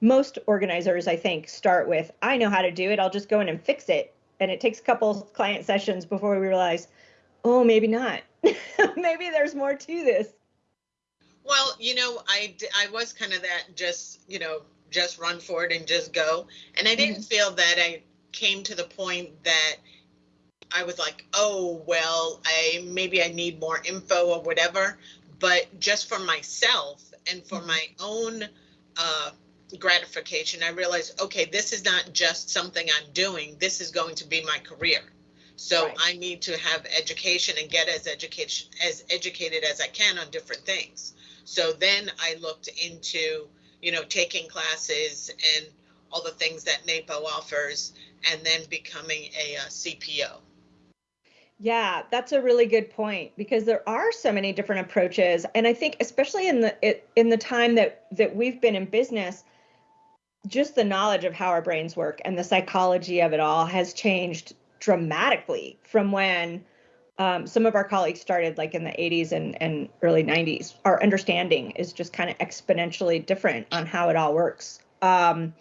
most organizers, I think, start with, I know how to do it. I'll just go in and fix it. And it takes a couple client sessions before we realize, oh, maybe not. maybe there's more to this. Well, you know, I, I was kind of that just, you know, just run for it and just go. And I didn't mm-hmm. feel that I came to the point that I was like, oh, well, I maybe I need more info or whatever. But just for myself and for mm-hmm. my own uh, gratification, I realized, okay, this is not just something I'm doing. This is going to be my career. So right. I need to have education and get as education as educated as I can on different things. So then I looked into, you know, taking classes and all the things that NAPO offers, and then becoming a, a uh, CPO. Yeah, that's a really good point because there are so many different approaches, and I think especially in the in the time that that we've been in business, just the knowledge of how our brains work and the psychology of it all has changed dramatically from when um, some of our colleagues started like in the 80s and, and early 90s. Our understanding is just kind of exponentially different on how it all works. Um,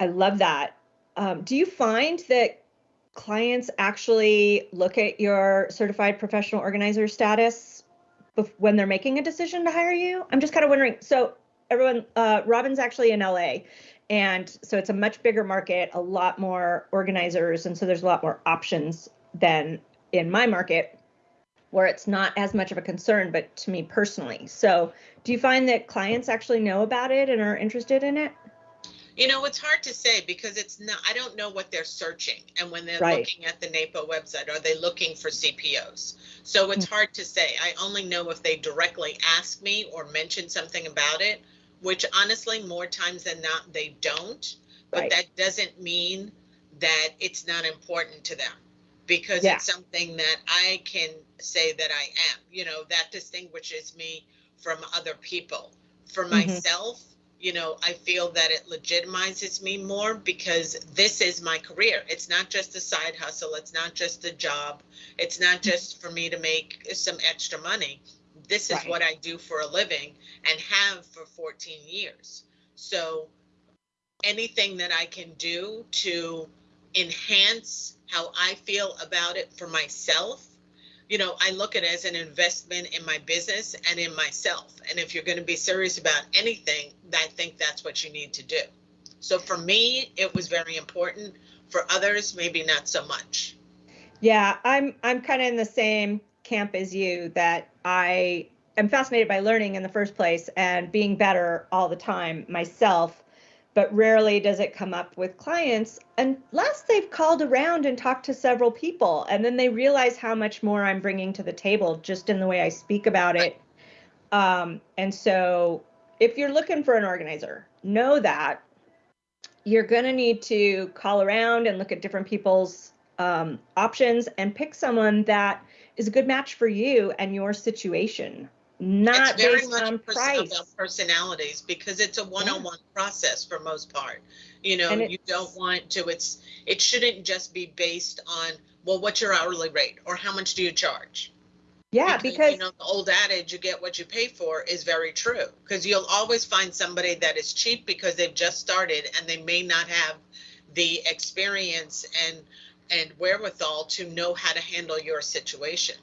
I love that. Um, do you find that clients actually look at your certified professional organizer status when they're making a decision to hire you? I'm just kind of wondering. So everyone, uh, Robin's actually in LA, and so it's a much bigger market, a lot more organizers, and so there's a lot more options than in my market where it's not as much of a concern, but to me personally. So do you find that clients actually know about it and are interested in it? You know, it's hard to say because it's not, I don't know what they're searching. And when they're right. looking at the NAPO website, are they looking for CPOs? So it's mm-hmm. hard to say. I only know if they directly ask me or mention something about it, which honestly, more times than not, they don't. But right. that doesn't mean that it's not important to them because yeah. it's something that I can say that I am. You know, that distinguishes me from other people. For mm-hmm. myself, you know, I feel that it legitimizes me more because this is my career. It's not just a side hustle. It's not just a job. It's not mm-hmm. just for me to make some extra money. This is right. what I do for a living and have for 14 years. So anything that I can do to enhance how I feel about it for myself you know, I look at it as an investment in my business and in myself. And if you're going to be serious about anything, I think that's what you need to do. So for me, it was very important. For others, maybe not so much. Yeah, I'm I'm kind of in the same camp as you that I am fascinated by learning in the first place and being better all the time myself but rarely does it come up with clients unless they've called around and talked to several people and then they realize how much more I'm bringing to the table just in the way I speak about it. Um, and so if you're looking for an organizer, know that you're going to need to call around and look at different people's um, options and pick someone that is a good match for you and your situation not it's very much on price. about personalities because it's a one-on-one yeah. process for most part you know you don't want to it's it shouldn't just be based on well what's your hourly rate or how much do you charge yeah because, because you know the old adage you get what you pay for is very true because you'll always find somebody that is cheap because they've just started and they may not have the experience and and wherewithal to know how to handle your situation